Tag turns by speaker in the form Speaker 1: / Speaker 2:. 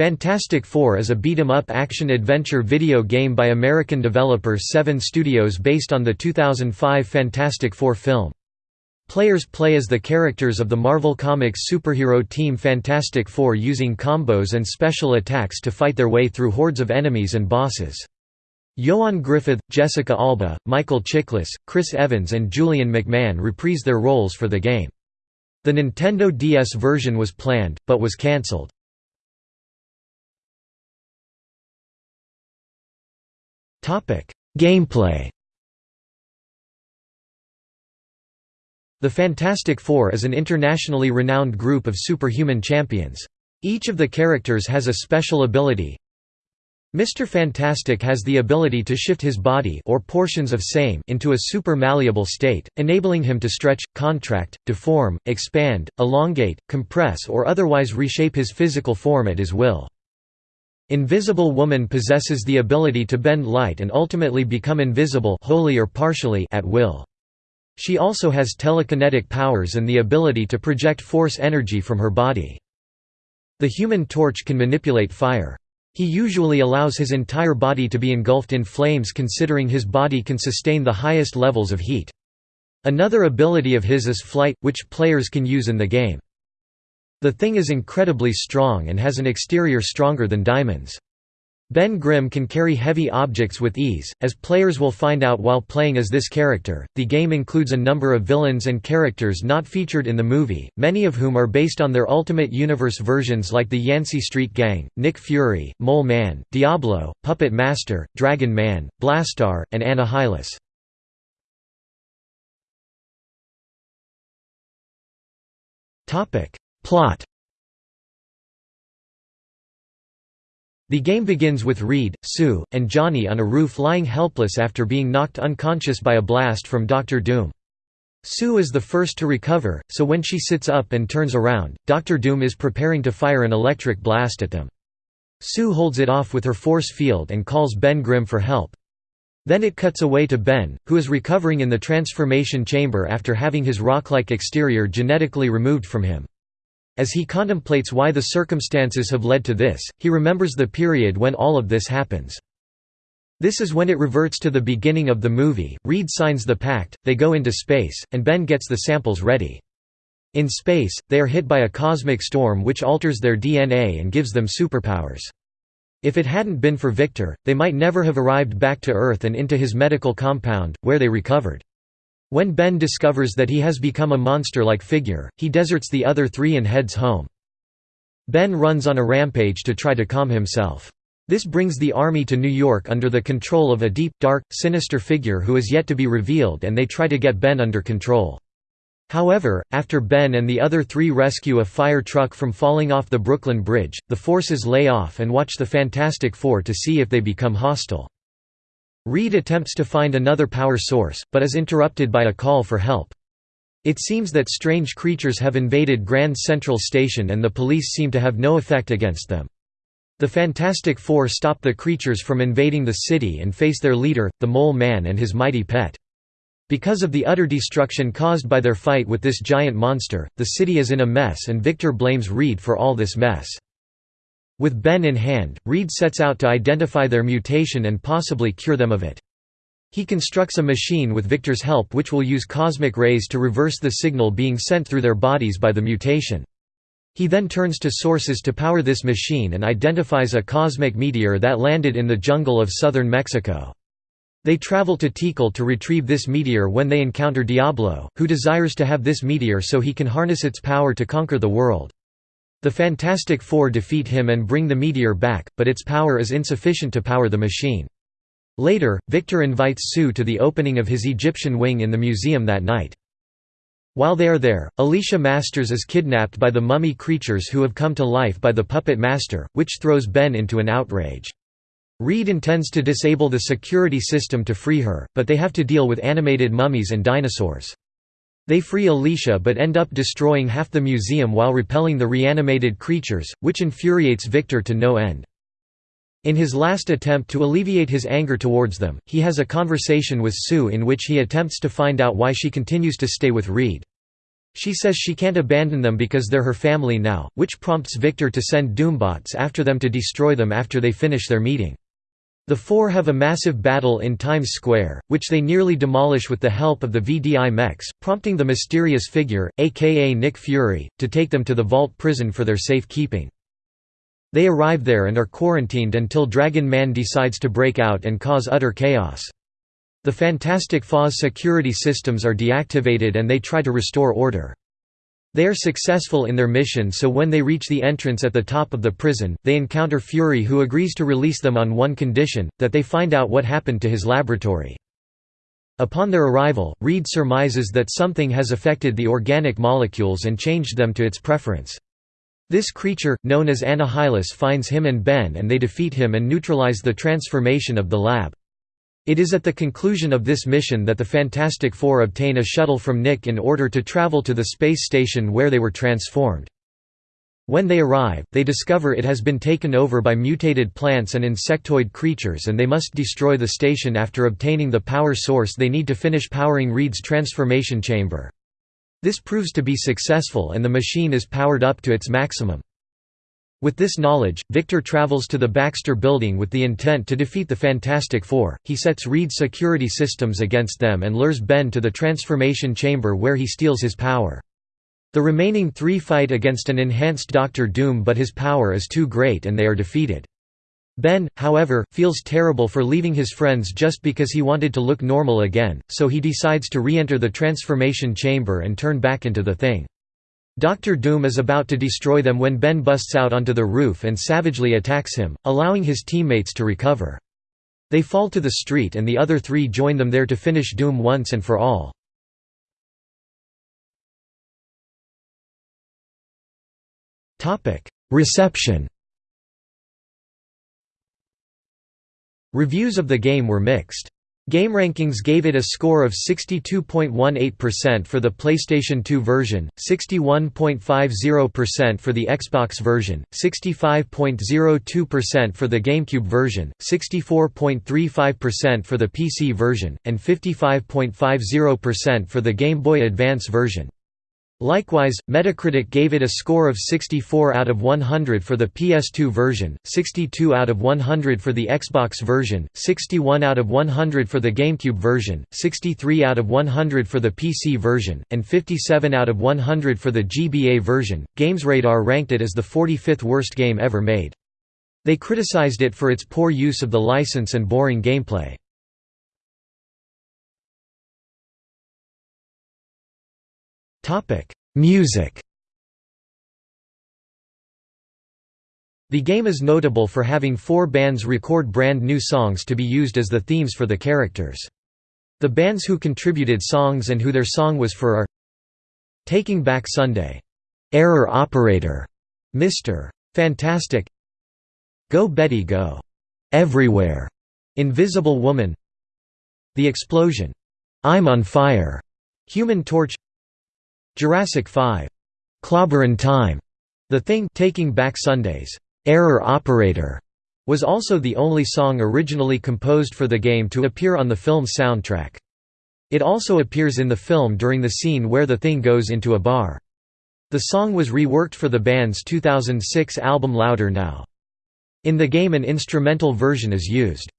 Speaker 1: Fantastic Four is a beat-em-up action-adventure video game by American developer Seven Studios based on the 2005 Fantastic Four film. Players play as the characters of the Marvel Comics superhero team Fantastic Four using combos and special attacks to fight their way through hordes of enemies and bosses. Ioan Gruffudd, Jessica Alba, Michael Chiklis, Chris Evans and Julian McMahon reprise their roles for the game. The Nintendo DS version was planned, but was cancelled. Gameplay The Fantastic Four is an internationally renowned group of superhuman champions. Each of the characters has a special ability. Mr. Fantastic has the ability to shift his body or portions of same into a super malleable state, enabling him to stretch, contract, deform, expand, elongate, compress or otherwise reshape his physical form at his will. Invisible Woman possesses the ability to bend light and ultimately become invisible wholly or partially at will. She also has telekinetic powers and the ability to project force energy from her body. The Human Torch can manipulate fire. He usually allows his entire body to be engulfed in flames considering his body can sustain the highest levels of heat. Another ability of his is flight, which players can use in the game. The thing is incredibly strong and has an exterior stronger than diamonds. Ben Grimm can carry heavy objects with ease, as players will find out while playing as this character. The game includes a number of villains and characters not featured in the movie, many of whom are based on their Ultimate Universe versions like the Yancey Street Gang, Nick Fury, Mole Man, Diablo, Puppet Master, Dragon Man, Blastar, and Annihilus. Plot The game begins with Reed, Sue, and Johnny on a roof lying helpless after being knocked unconscious by a blast from Doctor Doom. Sue is the first to recover, so when she sits up and turns around, Doctor Doom is preparing to fire an electric blast at them. Sue holds it off with her force field and calls Ben Grimm for help. Then it cuts away to Ben, who is recovering in the transformation chamber after having his rock-like exterior genetically removed from him. As he contemplates why the circumstances have led to this, he remembers the period when all of this happens. This is when it reverts to the beginning of the movie, Reed signs the pact, they go into space, and Ben gets the samples ready. In space, they are hit by a cosmic storm which alters their DNA and gives them superpowers. If it hadn't been for Victor, they might never have arrived back to Earth and into his medical compound, where they recovered. When Ben discovers that he has become a monster-like figure, he deserts the other three and heads home. Ben runs on a rampage to try to calm himself. This brings the army to New York under the control of a deep, dark, sinister figure who is yet to be revealed and they try to get Ben under control. However, after Ben and the other three rescue a fire truck from falling off the Brooklyn Bridge, the forces lay off and watch the Fantastic Four to see if they become hostile. Reed attempts to find another power source, but is interrupted by a call for help. It seems that strange creatures have invaded Grand Central Station and the police seem to have no effect against them. The Fantastic Four stop the creatures from invading the city and face their leader, the Mole Man and his mighty pet. Because of the utter destruction caused by their fight with this giant monster, the city is in a mess and Victor blames Reed for all this mess. With Ben in hand, Reed sets out to identify their mutation and possibly cure them of it. He constructs a machine with Victor's help which will use cosmic rays to reverse the signal being sent through their bodies by the mutation. He then turns to sources to power this machine and identifies a cosmic meteor that landed in the jungle of southern Mexico. They travel to Tikal to retrieve this meteor when they encounter Diablo, who desires to have this meteor so he can harness its power to conquer the world. The Fantastic Four defeat him and bring the meteor back, but its power is insufficient to power the machine. Later, Victor invites Sue to the opening of his Egyptian wing in the museum that night. While they are there, Alicia Masters is kidnapped by the mummy creatures who have come to life by the Puppet Master, which throws Ben into an outrage. Reed intends to disable the security system to free her, but they have to deal with animated mummies and dinosaurs. They free Alicia but end up destroying half the museum while repelling the reanimated creatures, which infuriates Victor to no end. In his last attempt to alleviate his anger towards them, he has a conversation with Sue in which he attempts to find out why she continues to stay with Reed. She says she can't abandon them because they're her family now, which prompts Victor to send Doombots after them to destroy them after they finish their meeting. The four have a massive battle in Times Square, which they nearly demolish with the help of the VDI mechs, prompting the mysterious figure, aka Nick Fury, to take them to the Vault prison for their safekeeping. They arrive there and are quarantined until Dragon Man decides to break out and cause utter chaos. The Fantastic Four's security systems are deactivated and they try to restore order. They are successful in their mission so when they reach the entrance at the top of the prison, they encounter Fury who agrees to release them on one condition, that they find out what happened to his laboratory. Upon their arrival, Reed surmises that something has affected the organic molecules and changed them to its preference. This creature, known as Annihilus finds him and Ben and they defeat him and neutralize the transformation of the lab. It is at the conclusion of this mission that the Fantastic Four obtain a shuttle from Nick in order to travel to the space station where they were transformed. When they arrive, they discover it has been taken over by mutated plants and insectoid creatures and they must destroy the station after obtaining the power source they need to finish powering Reed's transformation chamber. This proves to be successful and the machine is powered up to its maximum. With this knowledge, Victor travels to the Baxter building with the intent to defeat the Fantastic Four. He sets Reed's security systems against them and lures Ben to the transformation chamber where he steals his power. The remaining three fight against an enhanced Doctor Doom but his power is too great and they are defeated. Ben, however, feels terrible for leaving his friends just because he wanted to look normal again, so he decides to re-enter the transformation chamber and turn back into the Thing. Doctor Doom is about to destroy them when Ben busts out onto the roof and savagely attacks him, allowing his teammates to recover. They fall to the street and the other three join them there to finish Doom once and for all. Reception Reviews of the game were mixed. GameRankings gave it a score of 62.18% for the PlayStation 2 version, 61.50% for the Xbox version, 65.02% for the GameCube version, 64.35% for the PC version, and 55.50% for the Game Boy Advance version. Likewise, Metacritic gave it a score of 64 out of 100 for the PS2 version, 62 out of 100 for the Xbox version, 61 out of 100 for the GameCube version, 63 out of 100 for the PC version, and 57 out of 100 for the GBA version. GamesRadar ranked it as the 45th worst game ever made. They criticized it for its poor use of the license and boring gameplay. Music The game is notable for having four bands record brand new songs to be used as the themes for the characters. The bands who contributed songs and who their song was for are Taking Back Sunday, Error Operator, Mr. Fantastic, Go Betty Go, Everywhere, Invisible Woman, The Explosion, I'm on Fire, Human Torch Jurassic 5. Clobberin' Time. The Thing Taking Back Sundays. Error Operator was also the only song originally composed for the game to appear on the film's soundtrack. It also appears in the film during the scene where the Thing goes into a bar. The song was reworked for the band's 2006 album Louder Now. In the game an instrumental version is used.